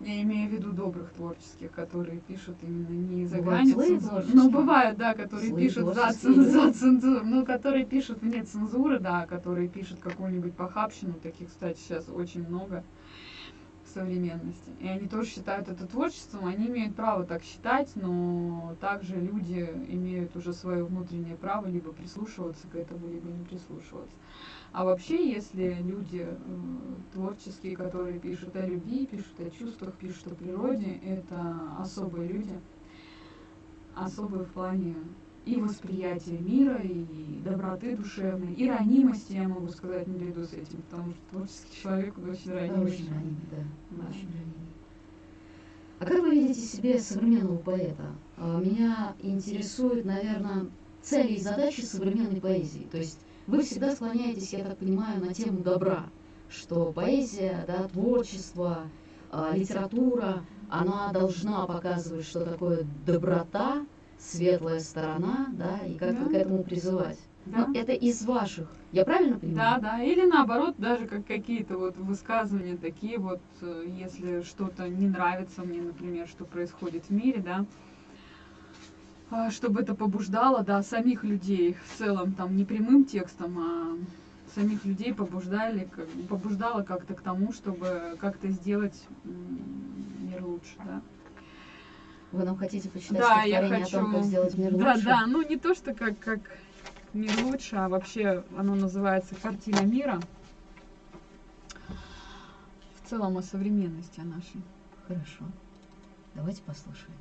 Я имею в виду добрых творческих, которые пишут именно не за Бывают цензуры. творческие. Ну, бывают, да, которые Злые пишут за, цен- за цензуру. Ну, которые пишут вне цензуры, да, которые пишут какую-нибудь похабщину. Таких, кстати, сейчас очень много современности. И они тоже считают это творчеством, они имеют право так считать, но также люди имеют уже свое внутреннее право либо прислушиваться к этому, либо не прислушиваться. А вообще, если люди э, творческие, которые пишут о любви, пишут о чувствах, пишут о природе, это особые люди, особые в плане и восприятия мира, и доброты душевной, и ранимости, я могу сказать, наряду с этим, потому что творческий человек он очень ранимый. очень ранимый, да, Да. очень ранимый. А как вы видите себе современного поэта? А, Меня интересуют, наверное, цели и задачи современной поэзии. То есть вы всегда склоняетесь, я так понимаю, на тему добра, что поэзия, да, творчество, а, литература, она должна показывать, что такое доброта, светлая сторона, да, и как-то Да. к этому призывать. Да. Но это из ваших, я правильно Да, понимаю? да. Или наоборот, даже как какие-то вот высказывания такие вот, э, если что-то не нравится мне, например, что происходит в мире, да, а, чтобы это побуждало, да, самих людей в целом, там, не прямым текстом, а самих людей побуждали, побуждало как-то к тому, чтобы как-то сделать мир лучше, да. Вы нам хотите почитать Да, я хочу. о том, как сделать мир да, лучше? да, ну не то, что как, как мир лучше, а вообще оно называется «Картина мира». В целом о современности о нашей. Хорошо. Давайте послушаем.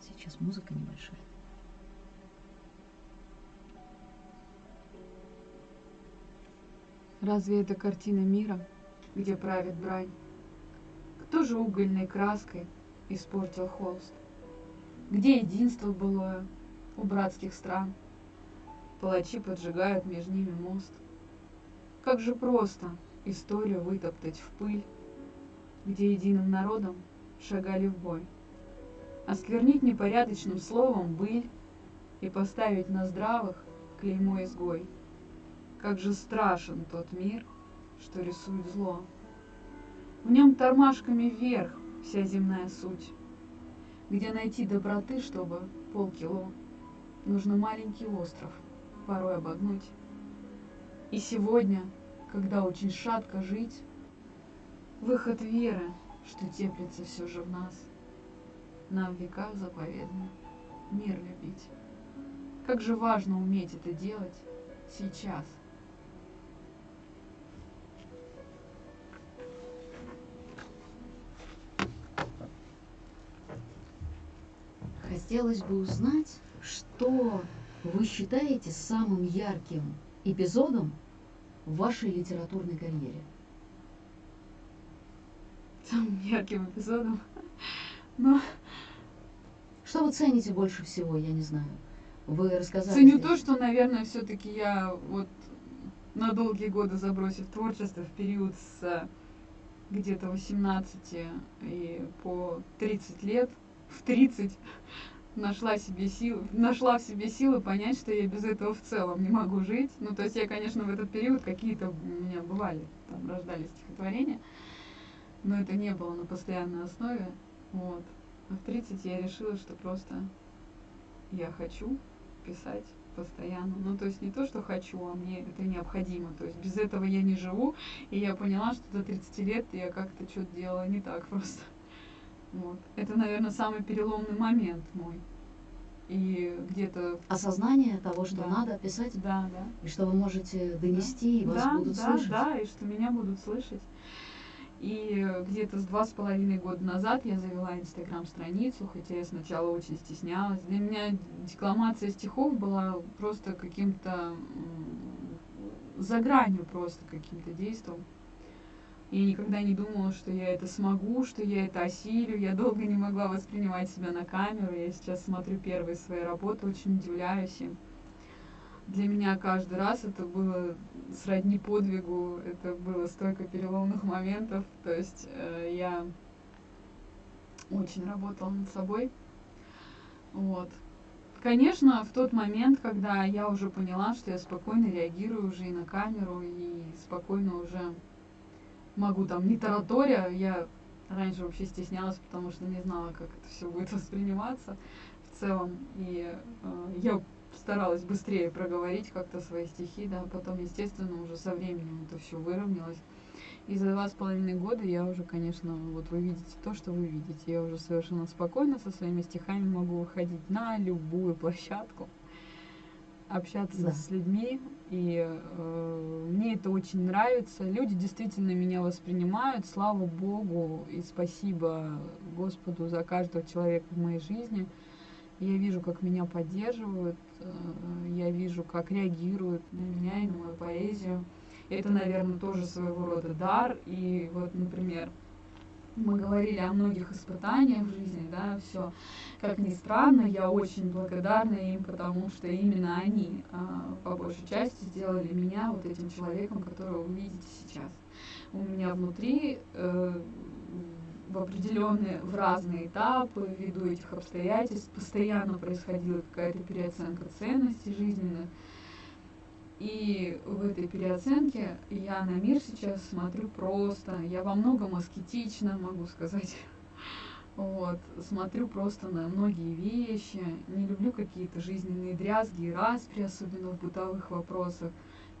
Сейчас музыка небольшая. Разве это картина мира, где правит брань? Кто же угольной краской испортил холст? Где единство былое у братских стран? Палачи поджигают между ними мост. Как же просто историю вытоптать в пыль, где единым народом шагали в бой. Осквернить непорядочным словом быль и поставить на здравых клеймо изгой. Как же страшен тот мир, что рисует зло. В нем тормашками вверх вся земная суть. Где найти доброты, чтобы полкило, нужно маленький остров порой обогнуть. И сегодня, когда очень шатко жить, выход веры, что теплится все же в нас, нам в веках заповедно мир любить. Как же важно уметь это делать сейчас. Хотелось бы узнать, что вы считаете самым ярким эпизодом в вашей литературной карьере? Самым ярким эпизодом? Ну, Что вы цените больше всего, я не знаю. Вы рассказали. ценю здесь- то, что, наверное, все-таки я вот на долгие годы забросив творчество в период с э, где-то 18 и по 30 лет, в 30 нашла себе силы, нашла в себе силы понять, что я без этого в целом не могу жить. Ну, то есть я, конечно, в этот период какие-то у меня бывали, там рождались стихотворения, но это не было на постоянной основе. Вот. А в 30 я решила, что просто я хочу писать постоянно. Ну, то есть не то, что хочу, а мне это необходимо. То есть без этого я не живу. И я поняла, что до 30 лет я как-то что-то делала не так просто. Вот. Это, наверное, самый переломный момент мой. И где-то... Осознание того, что Да. надо писать, Да, да. и что вы можете донести, и вас да, будут да, слышать. да, и что меня будут слышать. И где-то с два с половиной года назад я завела инстаграм-страницу, хотя я сначала очень стеснялась. Для меня декламация стихов была просто каким-то за гранью просто каким-то действом. Я никогда не думала, что я это смогу, что я это осилю. Я долго не могла воспринимать себя на камеру. Я сейчас смотрю первые свои работы, очень удивляюсь им. Для меня каждый раз это было сродни подвигу, это было столько переломных моментов. То есть э, я очень работала над собой. Вот. Конечно, в тот момент, когда я уже поняла, что я спокойно реагирую уже и на камеру, и спокойно уже могу там не тараторя, я раньше вообще стеснялась, потому что не знала, как это все будет восприниматься в целом. И э, я старалась быстрее проговорить как-то свои стихи, да, потом, естественно, уже со временем это все выровнялось. И за два с половиной года я уже, конечно, вот вы видите то, что вы видите. Я уже совершенно спокойно со своими стихами могу выходить на любую площадку, общаться Да. с людьми. И э, мне это очень нравится. Люди действительно меня воспринимают. Слава Богу и спасибо Господу за каждого человека в моей жизни. Я вижу, как меня поддерживают, э, я вижу, как реагируют на меня и на мою поэзию. Это, наверное, тоже своего рода дар. И вот, например, мы говорили о многих испытаниях в жизни, да, все. Как ни странно, я очень благодарна им, потому что именно они, а, по большей части, сделали меня вот этим человеком, которого вы видите сейчас. У меня внутри э, в определенные, в разные этапы, ввиду этих обстоятельств, постоянно происходила какая-то переоценка ценностей жизненных. И в этой переоценке я на мир сейчас смотрю просто. Я во многом аскетична, могу сказать. Вот, смотрю просто на многие вещи. Не люблю какие-то жизненные дрязги и распри, особенно в бытовых вопросах.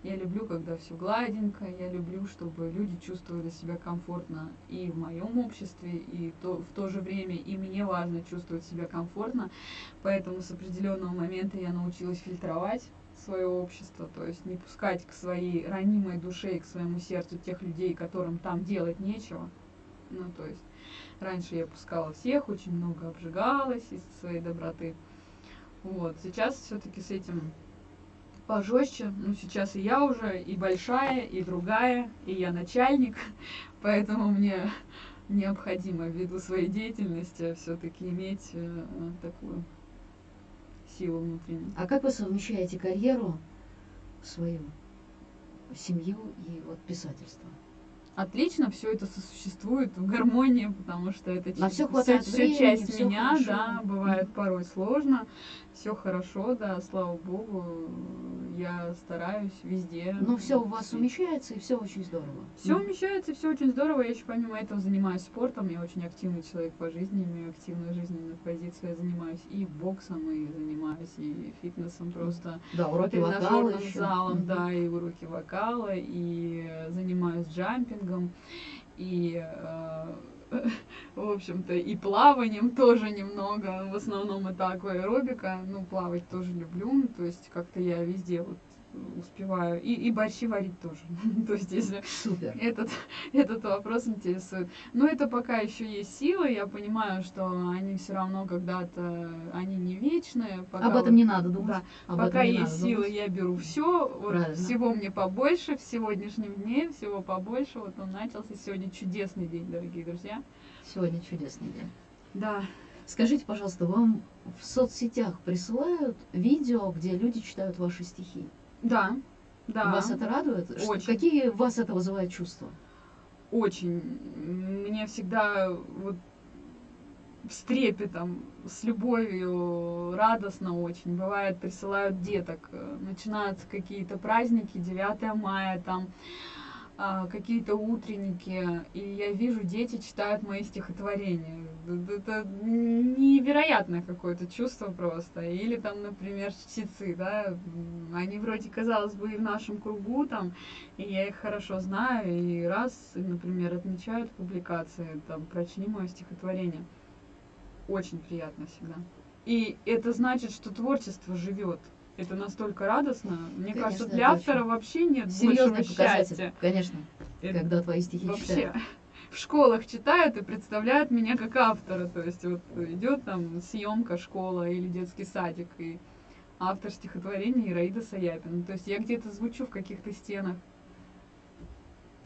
Я люблю, когда все гладенько, я люблю, чтобы люди чувствовали себя комфортно и в моем обществе, и то, в то же время и мне важно чувствовать себя комфортно. Поэтому с определенного момента я научилась фильтровать свое общество, то есть не пускать к своей ранимой душе и к своему сердцу тех людей, которым там делать нечего. Ну, то есть раньше я пускала всех, очень много обжигалась из своей доброты. Вот, сейчас все-таки с этим пожестче. Ну, сейчас и я уже и большая, и другая, и я начальник, поэтому мне необходимо ввиду своей деятельности все-таки иметь э, такую силу внутреннюю. А как вы совмещаете карьеру свою, семью и вот писательство? Отлично все это сосуществует в гармонии, потому что это На всё- хватает всё времени, часть всё меня, хорошо. да, бывает порой сложно, все хорошо, да, слава богу, я стараюсь везде. Но все у вас умещается, и все очень здорово. Все умещается, все очень здорово. Я еще помимо этого занимаюсь спортом. Я очень активный человек по жизни, имею активную жизненную позицию. Я занимаюсь и боксом, и занимаюсь и фитнесом просто. Да, уроки вокала еще. залом, Мгм. да, и уроки вокала, и занимаюсь джампингом, и, э, в общем-то, и плаванием тоже немного, в основном это акваэробика, ну, плавать тоже люблю, то есть как-то я везде вот успеваю, и, и борщи варить тоже, то есть если Супер. этот, этот вопрос интересует. Но это пока еще есть силы, я понимаю, что они все равно когда-то, они не вечные. Пока Об этом вот- не надо думать. Да, Об пока этом есть силы, думать. я беру все. Вот всего мне побольше в сегодняшнем дне, всего побольше. Вот он начался. Сегодня чудесный день, дорогие друзья. Сегодня чудесный день. Да. Скажите, пожалуйста, вам в соцсетях присылают видео, где люди читают ваши стихи? Да. Да. Вас это радует? Что- Очень. Какие у вас это вызывает чувства? Очень. Мне всегда вот с трепетом, с любовью, радостно очень. Бывает, присылают деток. Начинаются какие-то праздники, 9 мая, там а, какие-то утренники, и я вижу, дети читают мои стихотворения. Это невероятное какое-то чувство просто. Или там, например, чтецы, да, они вроде, казалось бы, и в нашем кругу там, и я их хорошо знаю, и раз, например, отмечают публикации, там, прочли мое стихотворение. Очень приятно всегда. И это значит, что творчество живет. Это настолько радостно. Мне Конечно, кажется, для автора вообще нет Серьезный большего счастья. конечно, Это когда твои стихи вообще читают. В школах читают и представляют меня как автора. То есть вот идет там съемка школа или детский садик, и автор стихотворения Ираида Саяпина. То есть я где-то звучу в каких-то стенах.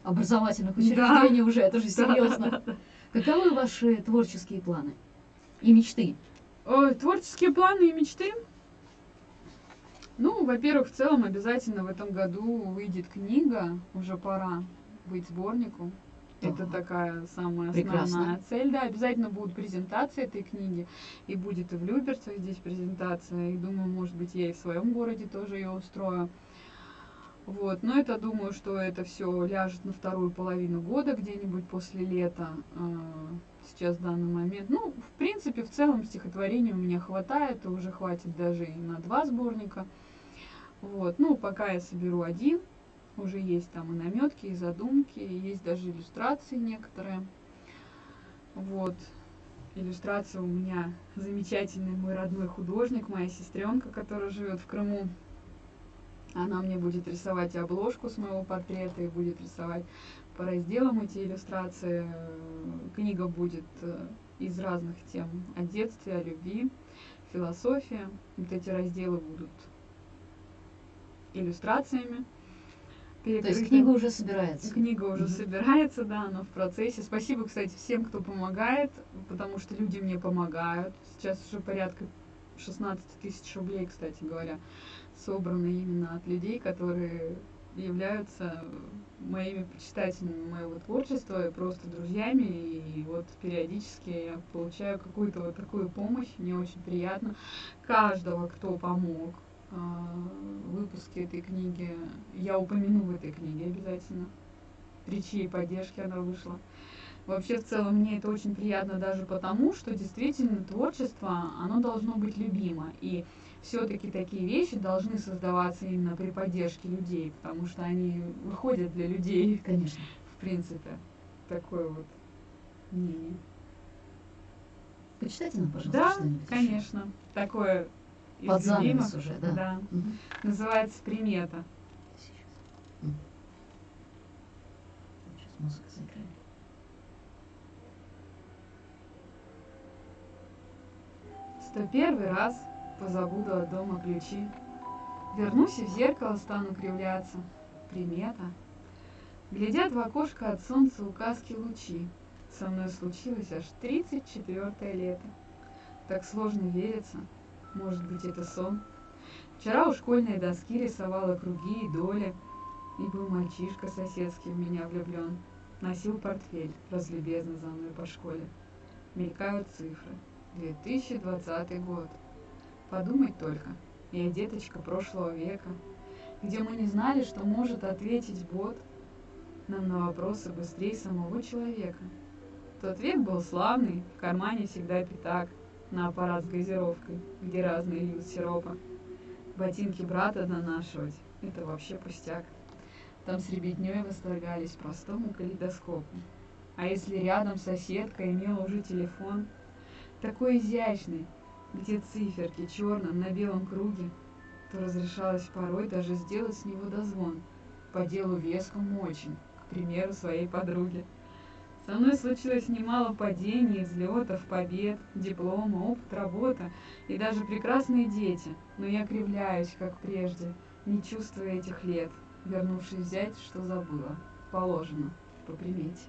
Образовательных Да. учреждений уже, это же Да, серьезно. да, да. Каковы ваши творческие планы и мечты? Ой, творческие планы и мечты. Ну, во-первых, в целом обязательно в этом году выйдет книга, уже пора быть сборнику. Это Ага. такая самая Прекрасно. основная цель. Да, обязательно будут презентации этой книги. И будет и в Люберцах здесь презентация. И думаю, может быть, я и в своем городе тоже ее устрою. Вот, но это думаю, что это все ляжет на вторую половину года, где-нибудь после лета. э, Сейчас в данный момент. Ну, в принципе, в целом стихотворений у меня хватает, и уже хватит даже и на два сборника. Вот, ну, пока я соберу один, уже есть там и наметки, и задумки, и есть даже иллюстрации некоторые. Вот. Иллюстрация у меня замечательный мой родной художник, моя сестренка, которая живет в Крыму. Она мне будет рисовать обложку с моего портрета, и будет рисовать по разделам эти иллюстрации. Книга будет э, из разных тем о детстве, о любви, философия. Вот эти разделы будут иллюстрациями. То есть книга уже собирается. Книга уже Мгм. собирается, да, она в процессе. Спасибо, кстати, всем, кто помогает, потому что люди мне помогают. Сейчас уже порядка 16 тысяч рублей, кстати говоря, собраны именно от людей, которые являются моими почитателями моего творчества и просто друзьями. И вот периодически я получаю какую-то вот такую помощь. Мне очень приятно. Каждого, кто помог выпуске этой книги, я упомяну в этой книге обязательно. При чьей поддержке она вышла. Вообще, в целом, мне это очень приятно даже потому, что действительно творчество, оно должно быть любимо. И все-таки такие вещи должны создаваться именно при поддержке людей, потому что они выходят для людей, Конечно. в принципе. Такое вот мнение. Почитайте нам, пожалуйста, Да, что-нибудь конечно. Такое из Под занавес уже, да. Да. Мгм. Называется примета. Сейчас. Музыка заиграет. Сто первый раз позабуду от дома ключи. Вернусь и в зеркало стану кривляться. Примета. Глядят в окошко от солнца указки лучи. Со мной случилось аж тридцать четвертое лето. Так сложно верится. Может быть, это сон. Вчера у школьной доски рисовала круги и доли. И был мальчишка соседский в меня влюблен. Носил портфель, разлюбезно за мной по школе. Мелькают цифры. 2020 год. Подумать только, я деточка прошлого века, где мы не знали, что может ответить бот нам на вопросы быстрее самого человека. Тот век был славный, в кармане всегда пятак, на аппарат с газировкой, где разные льют сиропа. Ботинки брата донашивать — это вообще пустяк. Там с ребятней восторгались простому калейдоскопу. А если рядом соседка имела уже телефон, такой изящный, где циферки черным на белом круге, то разрешалось порой даже сделать с него дозвон, по делу вескому очень, к примеру, своей подруге. Со мной случилось немало падений, взлетов, побед, диплома, опыт, работа и даже прекрасные дети, но я кривляюсь, как прежде, не чувствуя этих лет, вернувшись взять, что забыла, положено, по примете.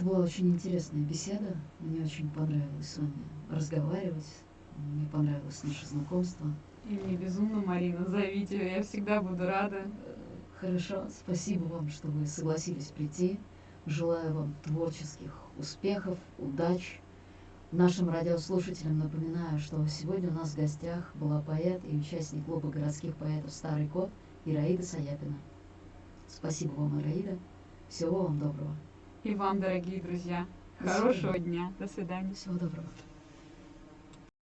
Это была очень интересная беседа. Мне очень понравилось с вами разговаривать. Мне понравилось наше знакомство. И мне безумно, Марина, зовите, я всегда буду рада. Хорошо, спасибо вам, что вы согласились прийти. Желаю вам творческих успехов, удач. Нашим радиослушателям напоминаю, что сегодня у нас в гостях была поэт и участник клуба городских поэтов «Старый кот» Ираида Саяпина. Спасибо вам, Ираида. Всего вам доброго. И вам, дорогие друзья, хорошего дня. До свидания. Всего доброго.